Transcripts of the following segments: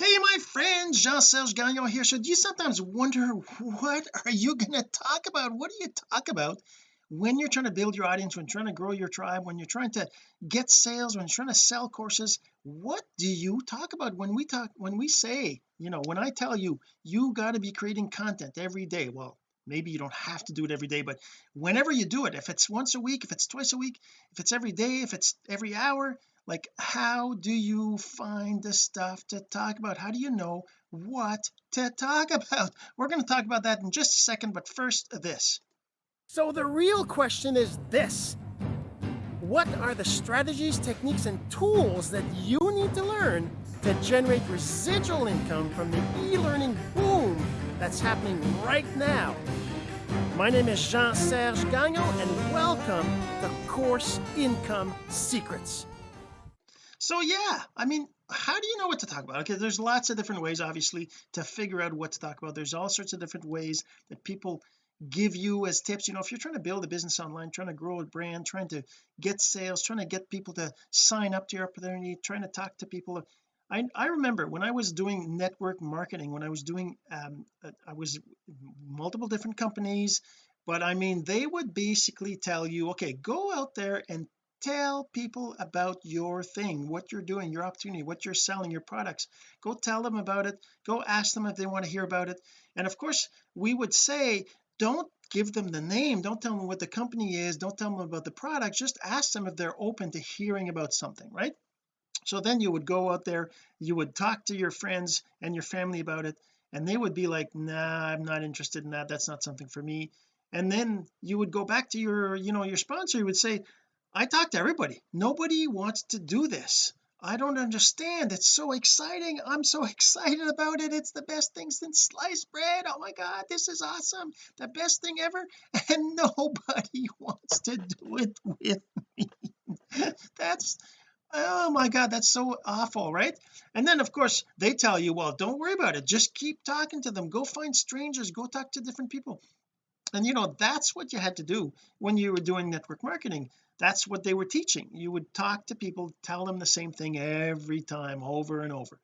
hey my friend Jean-Serge Gagnon here. So do you sometimes wonder what are you going to talk about? What do you talk about when you're trying to build your audience when trying to grow your tribe when you're trying to get sales when you're trying to sell courses? What do you talk about when we talk when we say you know when I tell you you got to be creating content every day? Well maybe you don't have to do it every day but whenever you do it if it's once a week if it's twice a week if it's every day if it's every hour like how do you find the stuff to talk about? How do you know what to talk about? We're going to talk about that in just a second but first this. So the real question is this. What are the strategies techniques and tools that you need to learn to generate residual income from the e-learning boom that's happening right now? My name is Jean-Serge Gagnon and welcome to Course Income Secrets so yeah I mean how do you know what to talk about? Okay there's lots of different ways obviously to figure out what to talk about. There's all sorts of different ways that people give you as tips. You know if you're trying to build a business online trying to grow a brand trying to get sales trying to get people to sign up to your opportunity trying to talk to people I, I remember when I was doing network marketing when I was doing um, uh, I was multiple different companies but I mean they would basically tell you okay go out there and tell people about your thing what you're doing your opportunity what you're selling your products. Go tell them about it. Go ask them if they want to hear about it. And of course we would say don't give them the name. Don't tell them what the company is. Don't tell them about the product. Just ask them if they're open to hearing about something right? So then you would go out there you would talk to your friends and your family about it and they would be like nah I'm not interested in that. That's not something for me. And then you would go back to your you know your sponsor. You would say I talk to everybody. Nobody wants to do this. I don't understand. It's so exciting. I'm so excited about it. It's the best thing since sliced bread. Oh my god this is awesome. The best thing ever. And nobody wants to do it with me. That's oh my god that's so awful right? And then of course they tell you well don't worry about it. Just keep talking to them. Go find strangers. Go talk to different people. And you know that's what you had to do when you were doing network marketing that's what they were teaching. You would talk to people tell them the same thing every time over and over.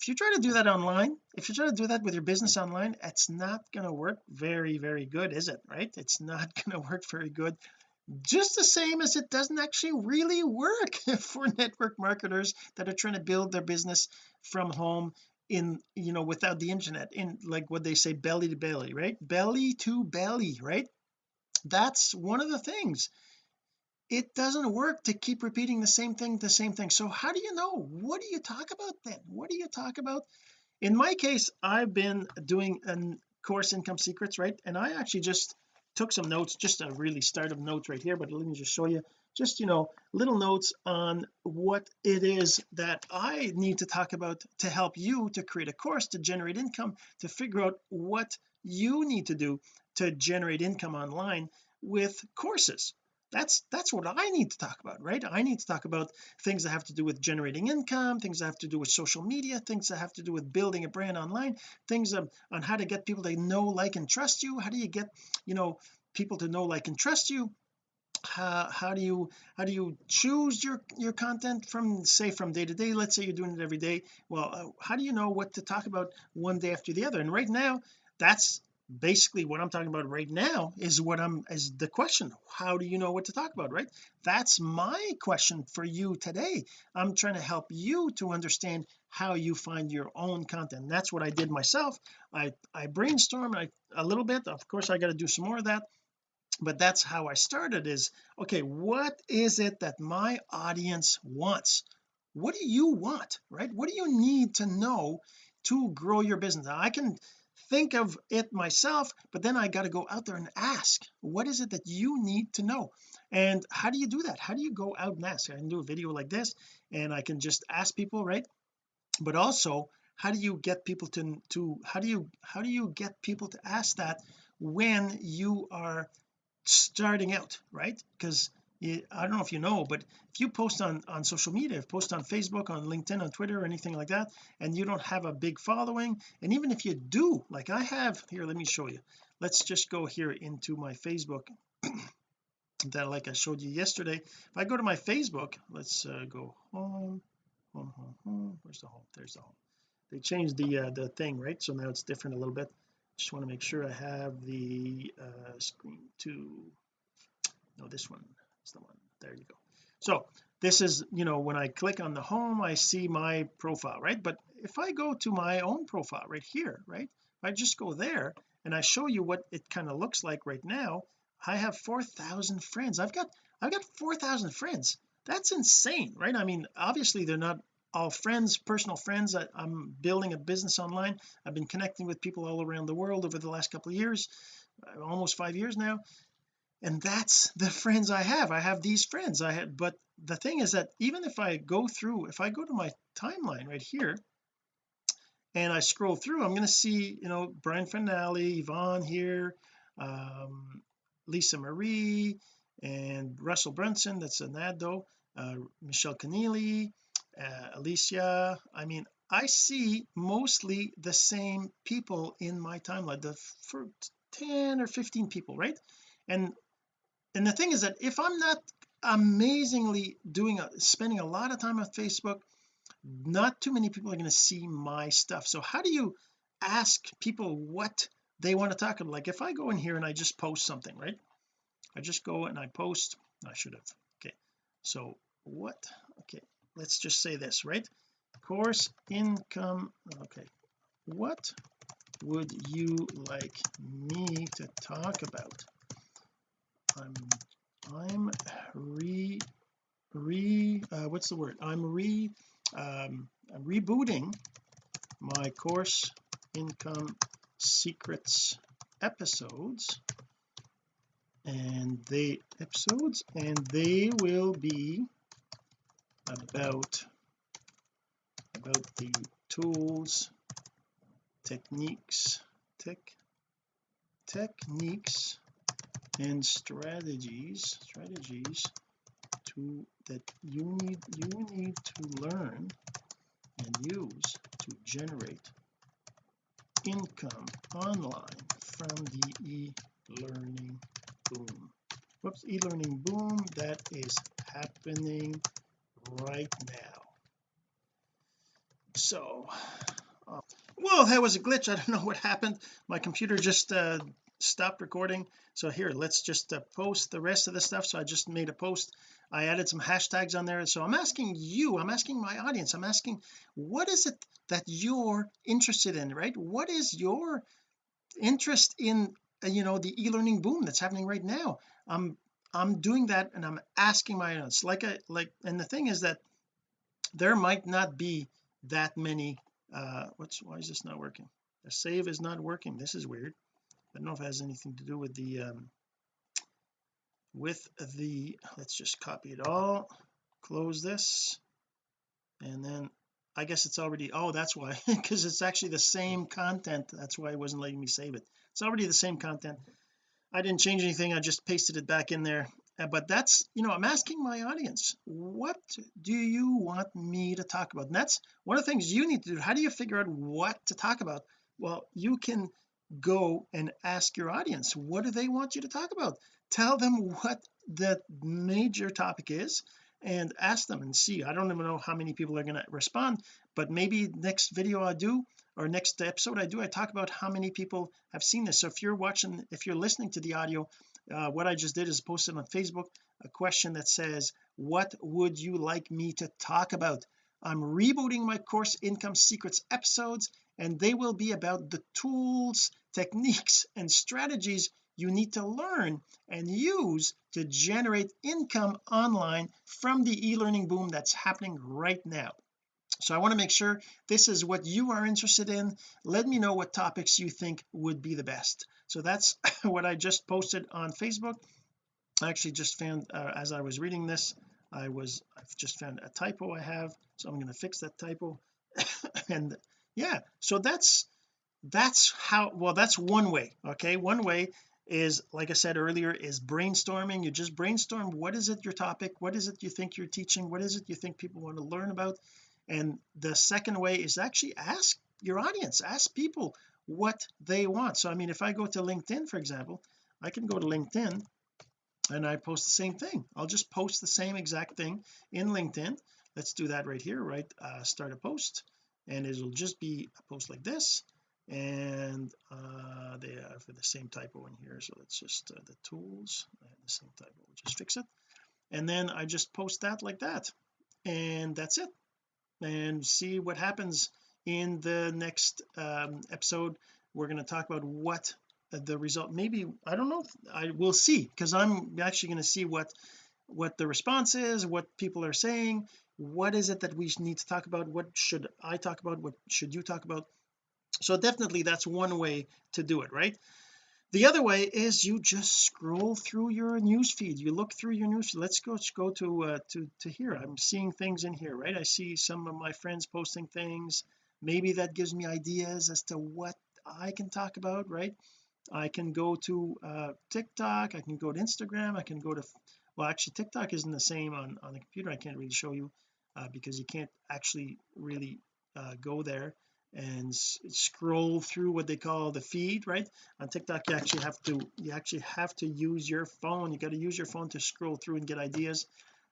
If you try to do that online if you try to do that with your business online it's not going to work very very good is it right? It's not going to work very good. Just the same as it doesn't actually really work for network marketers that are trying to build their business from home in you know without the internet in like what they say belly to belly right? Belly to belly right? That's one of the things it doesn't work to keep repeating the same thing the same thing. So how do you know? What do you talk about then? What do you talk about? In my case I've been doing a course income secrets right? And I actually just took some notes just a really start of notes right here but let me just show you. Just you know little notes on what it is that I need to talk about to help you to create a course to generate income to figure out what you need to do to generate income online with courses that's that's what I need to talk about right? I need to talk about things that have to do with generating income things that have to do with social media things that have to do with building a brand online things on, on how to get people to know like and trust you. How do you get you know people to know like and trust you? How, how do you how do you choose your your content from say from day to day? Let's say you're doing it every day. Well uh, how do you know what to talk about one day after the other? And right now that's basically what I'm talking about right now is what I'm is the question how do you know what to talk about right? That's my question for you today. I'm trying to help you to understand how you find your own content. That's what I did myself. I I brainstormed I, a little bit. Of course I got to do some more of that. But that's how I started is okay what is it that my audience wants? What do you want right? What do you need to know to grow your business? Now I can think of it myself but then I got to go out there and ask what is it that you need to know? And how do you do that? How do you go out and ask? I can do a video like this and I can just ask people right? But also how do you get people to to how do you how do you get people to ask that when you are starting out right? Because I don't know if you know but if you post on on social media if post on Facebook on LinkedIn on Twitter or anything like that and you don't have a big following and even if you do like I have here let me show you. Let's just go here into my Facebook that like I showed you yesterday. If I go to my Facebook let's uh, go home home home home. Where's the home? There's the home. They changed the uh, the thing right? So now it's different a little bit. Just want to make sure I have the uh, screen to no this one is the one. There you go. So this is you know when I click on the home I see my profile right? But if I go to my own profile right here right? I just go there and I show you what it kind of looks like right now I have 4,000 friends. I've got I've got 4,000 friends. That's insane right? I mean obviously they're not all friends personal friends. I, am building a business online. I've been connecting with people all around the world over the last couple of years uh, almost five years now and that's the friends I have. I have these friends. I had but the thing is that even if I go through if I go to my timeline right here and I scroll through I'm going to see you know Brian Finale Yvonne here um, Lisa Marie and Russell Brunson that's an ad though uh, Michelle Keneally uh, Alicia. I mean I see mostly the same people in my timeline the for 10 or 15 people right? And and the thing is that if I'm not amazingly doing a, spending a lot of time on Facebook not too many people are going to see my stuff. So how do you ask people what they want to talk about? Like if I go in here and I just post something right? I just go and I post. I should have. Okay. So what? Okay. Let's just say this right? Course income. Okay. What would you like me to talk about I'm I'm re re uh, what's the word? I'm re um, I'm rebooting my course income secrets episodes. And they episodes and they will be about about the tools techniques tech techniques and strategies strategies to that you need you need to learn and use to generate income online from the e-learning boom. Whoops e-learning boom that is happening right now. So uh, well that was a glitch. I don't know what happened. My computer just uh, stopped recording. So here let's just uh, post the rest of the stuff. So I just made a post. I added some hashtags on there. So I'm asking you I'm asking my audience I'm asking what is it that you're interested in right? What is your interest in uh, you know the e-learning boom that's happening right now? I'm I'm doing that and I'm asking my audience. Like I like and the thing is that there might not be that many uh what's why is this not working? The save is not working. This is weird I don't know if it has anything to do with the um with the let's just copy it all close this and then I guess it's already oh that's why because it's actually the same content that's why it wasn't letting me save it. It's already the same content. I didn't change anything I just pasted it back in there. Uh, but that's you know I'm asking my audience what do you want me to talk about? And that's one of the things you need to do. How do you figure out what to talk about? Well you can go and ask your audience what do they want you to talk about? Tell them what the major topic is and ask them and see. I don't even know how many people are going to respond but maybe next video I do or next episode I do I talk about how many people have seen this. So if you're watching if you're listening to the audio uh, what I just did is posted on Facebook a question that says what would you like me to talk about? I'm rebooting my course income secrets episodes and they will be about the tools techniques and strategies you need to learn and use to generate income online from the e-learning boom that's happening right now. So I want to make sure this is what you are interested in. Let me know what topics you think would be the best. So that's what I just posted on Facebook. I actually just found uh, as I was reading this I was I've just found a typo I have so I'm going to fix that typo. And yeah so that's that's how well that's one way okay? One way is like I said earlier is brainstorming. You just brainstorm what is it your topic? What is it you think you're teaching? What is it you think people want to learn about? And the second way is actually ask your audience ask people what they want. So I mean if I go to LinkedIn for example I can go to LinkedIn and I post the same thing. I'll just post the same exact thing in LinkedIn. Let's do that right here right uh, start a post. And it'll just be a post like this and uh they have the same typo in here. So let's just uh, the tools the same typo we'll just fix it. And then I just post that like that. And that's it. And see what happens in the next um, episode. We're going to talk about what the result maybe I don't know I will see. Because I'm actually going to see what what the response is what people are saying. What is it that we need to talk about? What should I talk about? What should you talk about so definitely that's one way to do it right? The other way is you just scroll through your news feed you look through your news let's go let's go to uh, to to here. I'm seeing things in here right? I see some of my friends posting things. Maybe that gives me ideas as to what I can talk about right? I can go to uh TikTok. I can go to Instagram. I can go to well actually TikTok isn't the same on on the computer. I can't really show you uh, because you can't actually really uh, go there and scroll through what they call the feed right? On TikTok you actually have to you actually have to use your phone. You got to use your phone to scroll through and get ideas.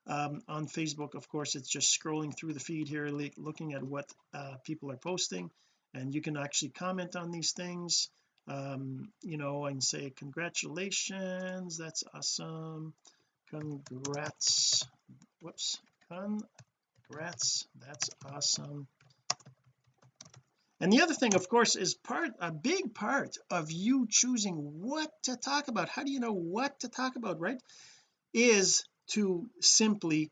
Um, on Facebook of course it's just scrolling through the feed here looking at what uh, people are posting. And you can actually comment on these things um, you know and say congratulations that's awesome. Congrats. Whoops. Congrats that's awesome and the other thing of course is part a big part of you choosing what to talk about. How do you know what to talk about right? Is to simply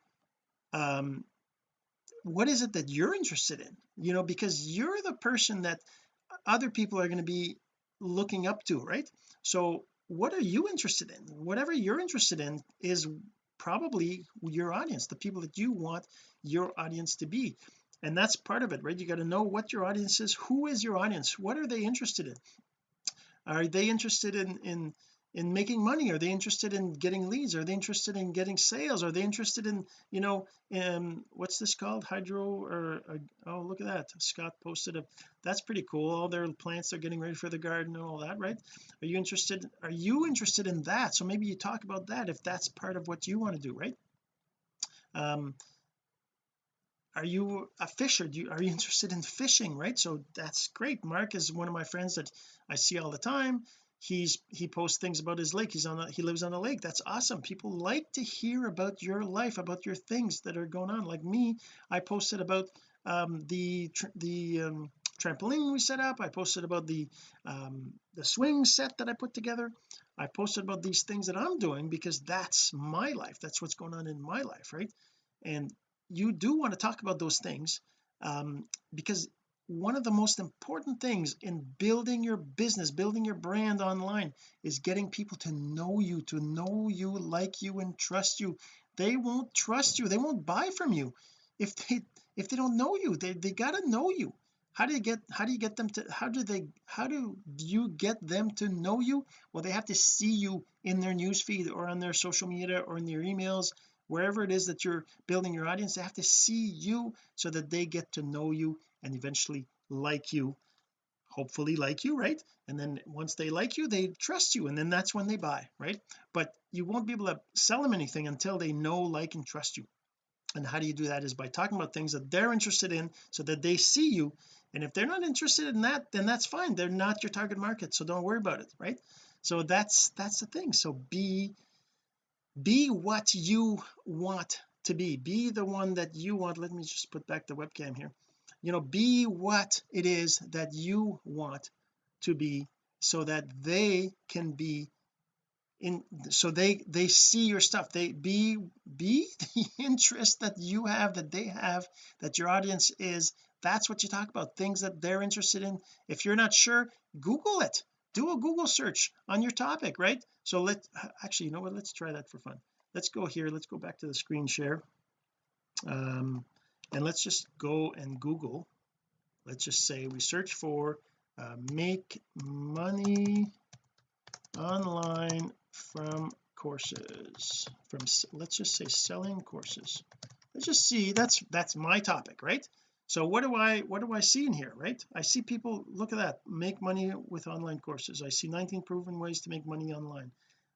um what is it that you're interested in? You know because you're the person that other people are going to be looking up to right? So what are you interested in? Whatever you're interested in is probably your audience the people that you want your audience to be and that's part of it right? You got to know what your audience is. Who is your audience? What are they interested in? Are they interested in in in making money? Are they interested in getting leads? Are they interested in getting sales? Are they interested in you know in what's this called? Hydro or, or oh look at that. Scott posted a that's pretty cool. All their plants are getting ready for the garden and all that right? Are you interested are you interested in that? So maybe you talk about that if that's part of what you want to do right? Um are you a fisher? Do you are you interested in fishing right? So that's great. Mark is one of my friends that I see all the time. He's he posts things about his lake. He's on a he lives on a lake. That's awesome. People like to hear about your life about your things that are going on. Like me I posted about um the the um trampoline we set up. I posted about the um the swing set that I put together. I posted about these things that I'm doing because that's my life. That's what's going on in my life right? And you do want to talk about those things um because one of the most important things in building your business building your brand online is getting people to know you to know you like you and trust you. They won't trust you. They won't buy from you if they if they don't know you. They, they got to know you. How do you get how do you get them to how do they how do you get them to know you? Well they have to see you in their newsfeed or on their social media or in their emails wherever it is that you're building your audience they have to see you so that they get to know you and eventually like you hopefully like you right? And then once they like you they trust you and then that's when they buy right? But you won't be able to sell them anything until they know like and trust you. And how do you do that is by talking about things that they're interested in so that they see you. And if they're not interested in that then that's fine. They're not your target market so don't worry about it right? So that's that's the thing. So be be what you want to be. Be the one that you want. Let me just put back the webcam here. You know be what it is that you want to be so that they can be in so they they see your stuff. They be be the interest that you have that they have that your audience is. That's what you talk about things that they're interested in. If you're not sure google it do a google search on your topic right? So let's actually you know what? Let's try that for fun. Let's go here. Let's go back to the screen share. Um and let's just go and google. Let's just say we search for uh, make money online from courses from let's just say selling courses. Let's just see that's that's my topic right so what do I what do I see in here right? I see people look at that make money with online courses. I see 19 proven ways to make money online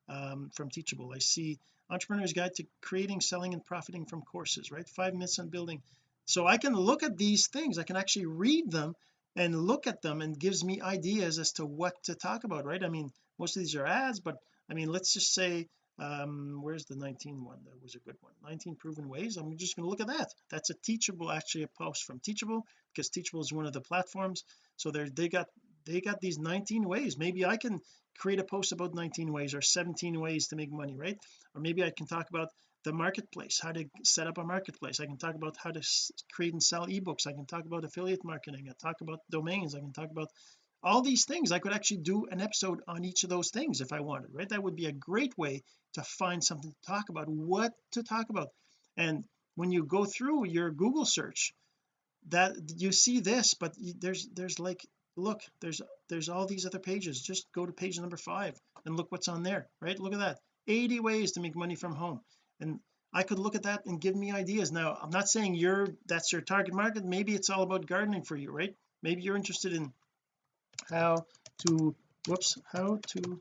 um, from teachable. I see entrepreneur's guide to creating selling and profiting from courses right? Five myths on building. So I can look at these things. I can actually read them and look at them and gives me ideas as to what to talk about right? I mean most of these are ads but I mean let's just say um where's the 19 one? That was a good one. 19 proven ways. I'm just going to look at that. That's a teachable actually a post from teachable because teachable is one of the platforms. So they they got they got these 19 ways. Maybe I can create a post about 19 ways or 17 ways to make money right? Or maybe I can talk about the marketplace how to set up a marketplace. I can talk about how to create and sell ebooks. I can talk about affiliate marketing. I talk about domains. I can talk about all these things I could actually do an episode on each of those things if I wanted right? That would be a great way to find something to talk about what to talk about. And when you go through your Google search that you see this but there's there's like look there's there's all these other pages. Just go to page number five and look what's on there right? Look at that. 80 ways to make money from home. And I could look at that and give me ideas. Now I'm not saying you're that's your target market. Maybe it's all about gardening for you right? Maybe you're interested in how to whoops how to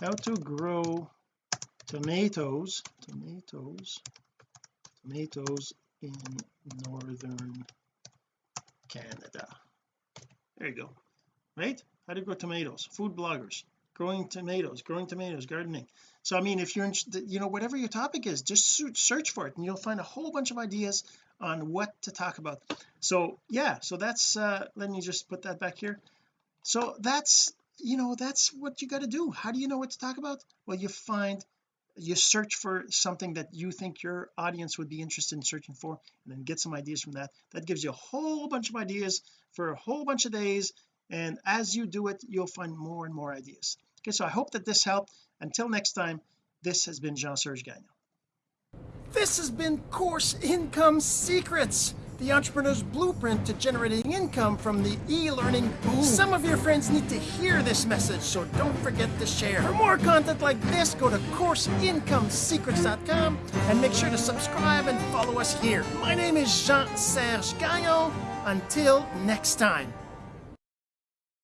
how to grow tomatoes tomatoes tomatoes in northern Canada. There you go. Right? How to grow tomatoes. Food bloggers. Growing tomatoes growing tomatoes gardening. So I mean if you're interested you know whatever your topic is just search for it and you'll find a whole bunch of ideas on what to talk about. So yeah so that's uh let me just put that back here so that's you know that's what you got to do. How do you know what to talk about? Well you find you search for something that you think your audience would be interested in searching for and then get some ideas from that. That gives you a whole bunch of ideas for a whole bunch of days and as you do it you'll find more and more ideas. Okay so I hope that this helped. Until next time this has been Jean-Serge Gagnon. This has been course income secrets the entrepreneur's blueprint to generating income from the e-learning boom. Some of your friends need to hear this message so don't forget to share. For more content like this go to courseincomesecrets.com and make sure to subscribe and follow us here. My name is Jean-Serge Gagnon. Until next time